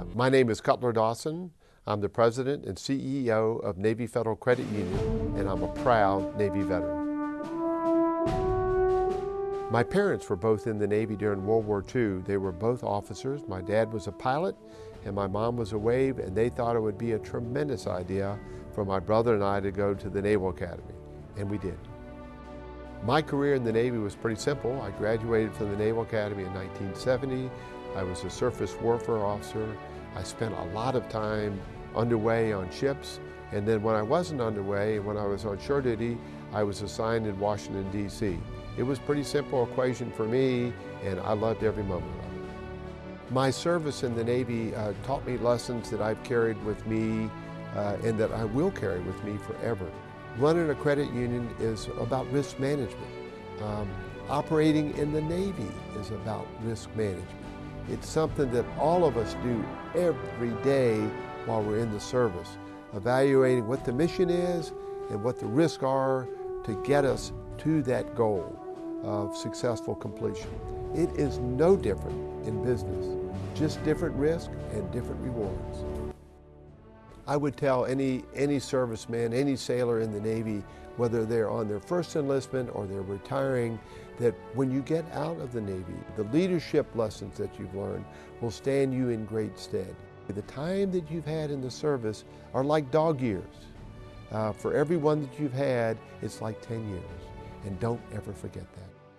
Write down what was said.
Uh, my name is Cutler Dawson. I'm the president and CEO of Navy Federal Credit Union, and I'm a proud Navy veteran. My parents were both in the Navy during World War II. They were both officers. My dad was a pilot and my mom was a wave, and they thought it would be a tremendous idea for my brother and I to go to the Naval Academy, and we did. My career in the Navy was pretty simple. I graduated from the Naval Academy in 1970. I was a surface warfare officer. I spent a lot of time underway on ships, and then when I wasn't underway, when I was on shore duty, I was assigned in Washington, D.C. It was a pretty simple equation for me, and I loved every moment of it. My service in the Navy uh, taught me lessons that I've carried with me uh, and that I will carry with me forever. Running a credit union is about risk management. Um, operating in the Navy is about risk management. It's something that all of us do every day while we're in the service, evaluating what the mission is and what the risks are to get us to that goal of successful completion. It is no different in business, just different risk and different rewards. I would tell any, any serviceman, any sailor in the Navy, whether they're on their first enlistment or they're retiring, that when you get out of the Navy, the leadership lessons that you've learned will stand you in great stead. The time that you've had in the service are like dog years. Uh, for every one that you've had, it's like 10 years. And don't ever forget that.